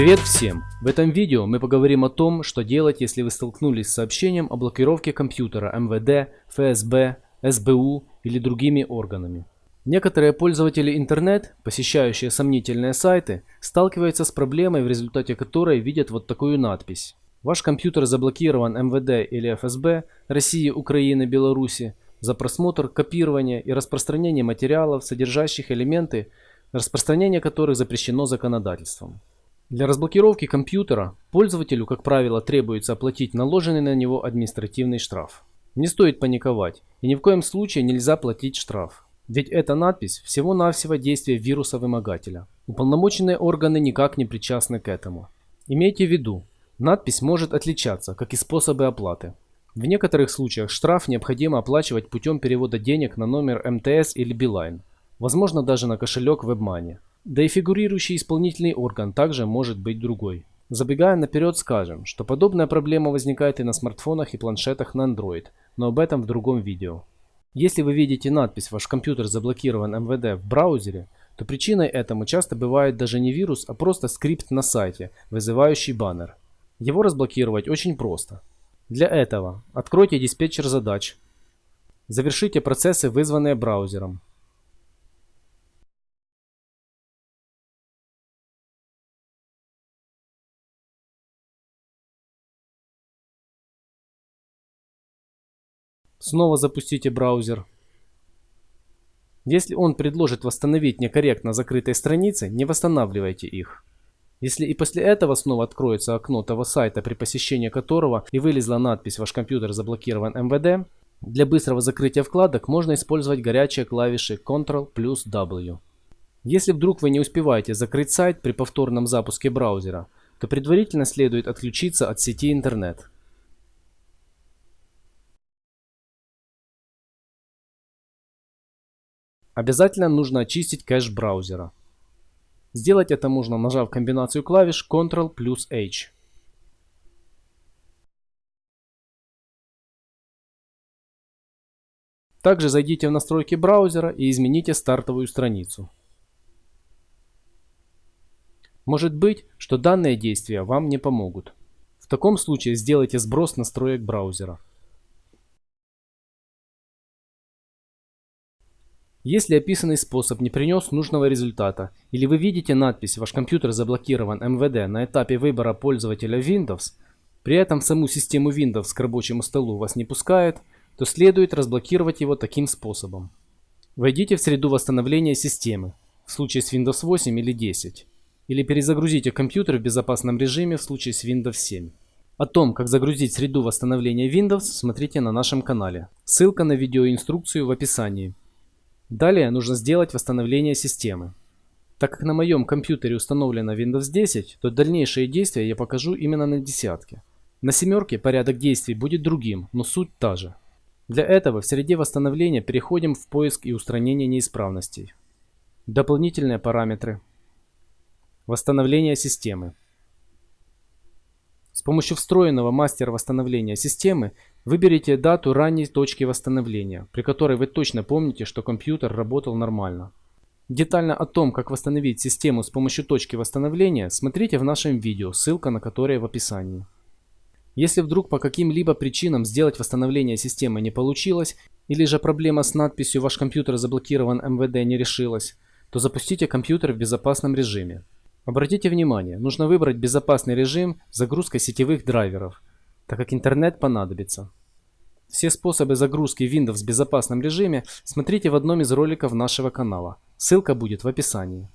Привет всем! В этом видео мы поговорим о том, что делать, если вы столкнулись с сообщением о блокировке компьютера МВД, ФСБ, СБУ или другими органами. Некоторые пользователи интернет, посещающие сомнительные сайты, сталкиваются с проблемой, в результате которой видят вот такую надпись. Ваш компьютер заблокирован МВД или ФСБ России, Украины, Беларуси за просмотр, копирование и распространение материалов, содержащих элементы, распространение которых запрещено законодательством. Для разблокировки компьютера пользователю, как правило, требуется оплатить наложенный на него административный штраф. Не стоит паниковать и ни в коем случае нельзя платить штраф. Ведь эта надпись всего-навсего действие вируса-вымогателя. Уполномоченные органы никак не причастны к этому. Имейте в виду, надпись может отличаться, как и способы оплаты. В некоторых случаях штраф необходимо оплачивать путем перевода денег на номер МТС или Билайн, возможно даже на кошелек WebMoney. Да и фигурирующий исполнительный орган также может быть другой. Забегая наперед скажем, что подобная проблема возникает и на смартфонах и планшетах на Android, но об этом в другом видео. Если вы видите надпись «Ваш компьютер заблокирован МВД» в браузере, то причиной этому часто бывает даже не вирус, а просто скрипт на сайте, вызывающий баннер. Его разблокировать очень просто. Для этого откройте диспетчер задач, завершите процессы, вызванные браузером, Снова запустите браузер. Если он предложит восстановить некорректно закрытые страницы, не восстанавливайте их. Если и после этого снова откроется окно того сайта, при посещении которого и вылезла надпись «Ваш компьютер заблокирован МВД», для быстрого закрытия вкладок можно использовать горячие клавиши Ctrl плюс W. Если вдруг вы не успеваете закрыть сайт при повторном запуске браузера, то предварительно следует отключиться от сети интернет. Обязательно нужно очистить кэш браузера. Сделать это можно, нажав комбинацию клавиш Ctrl плюс H. Также зайдите в настройки браузера и измените стартовую страницу. Может быть, что данные действия вам не помогут. В таком случае сделайте сброс настроек браузера. Если описанный способ не принес нужного результата, или вы видите надпись «Ваш компьютер заблокирован МВД» на этапе выбора пользователя Windows, при этом саму систему Windows к рабочему столу вас не пускает, то следует разблокировать его таким способом. Войдите в среду восстановления системы, в случае с Windows 8 или 10, или перезагрузите компьютер в безопасном режиме в случае с Windows 7. О том, как загрузить среду восстановления Windows, смотрите на нашем канале. Ссылка на видеоинструкцию в описании. Далее нужно сделать восстановление системы. Так как на моем компьютере установлена Windows 10, то дальнейшие действия я покажу именно на десятке. На семерке порядок действий будет другим, но суть та же. Для этого в среде восстановления переходим в поиск и устранение неисправностей. Дополнительные параметры. Восстановление системы. С помощью встроенного мастера восстановления системы выберите дату ранней точки восстановления, при которой вы точно помните, что компьютер работал нормально. Детально о том, как восстановить систему с помощью точки восстановления, смотрите в нашем видео, ссылка на которое в описании. Если вдруг по каким-либо причинам сделать восстановление системы не получилось, или же проблема с надписью «Ваш компьютер заблокирован МВД» не решилась, то запустите компьютер в безопасном режиме. Обратите внимание, нужно выбрать безопасный режим с загрузкой сетевых драйверов, так как интернет понадобится. Все способы загрузки Windows в безопасном режиме смотрите в одном из роликов нашего канала. Ссылка будет в описании.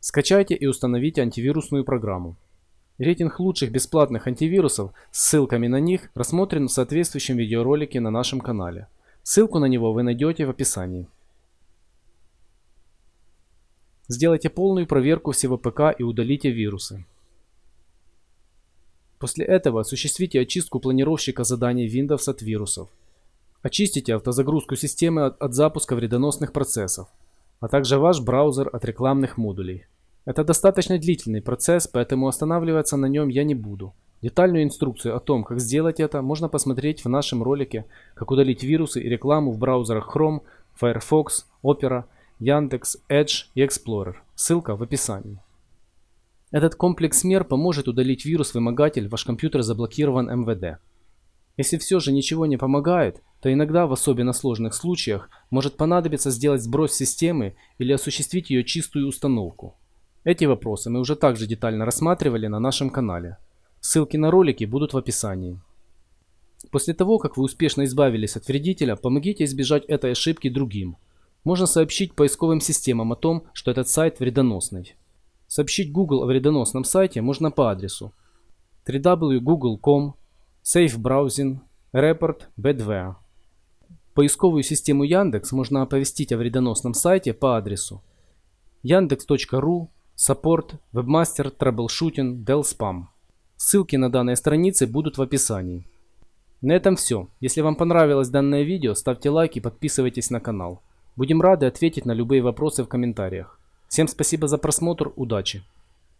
Скачайте и установите антивирусную программу. Рейтинг лучших бесплатных антивирусов с ссылками на них рассмотрен в соответствующем видеоролике на нашем канале. Ссылку на него вы найдете в описании. Сделайте полную проверку всего ПК и удалите вирусы. После этого осуществите очистку планировщика заданий Windows от вирусов. Очистите автозагрузку системы от, от запуска вредоносных процессов, а также ваш браузер от рекламных модулей. Это достаточно длительный процесс, поэтому останавливаться на нем я не буду. Детальную инструкцию о том, как сделать это, можно посмотреть в нашем ролике «Как удалить вирусы и рекламу в браузерах Chrome, Firefox, Opera Яндекс, Edge и Explorer. Ссылка в описании. Этот комплекс мер поможет удалить вирус-вымогатель, ваш компьютер заблокирован МВД. Если все же ничего не помогает, то иногда в особенно сложных случаях может понадобиться сделать сброс системы или осуществить ее чистую установку. Эти вопросы мы уже также детально рассматривали на нашем канале. Ссылки на ролики будут в описании. После того, как вы успешно избавились от вредителя, помогите избежать этой ошибки другим. Можно сообщить поисковым системам о том, что этот сайт вредоносный. Сообщить Google о вредоносном сайте можно по адресу www.google.com Safe Browsing Report Badware. Поисковую систему Яндекс можно оповестить о вредоносном сайте по адресу yandex.ru Support Webmaster Troubleshooting Dell Spam. Ссылки на данные страницы будут в описании. На этом все. Если вам понравилось данное видео, ставьте лайк и подписывайтесь на канал. Будем рады ответить на любые вопросы в комментариях. Всем спасибо за просмотр, удачи!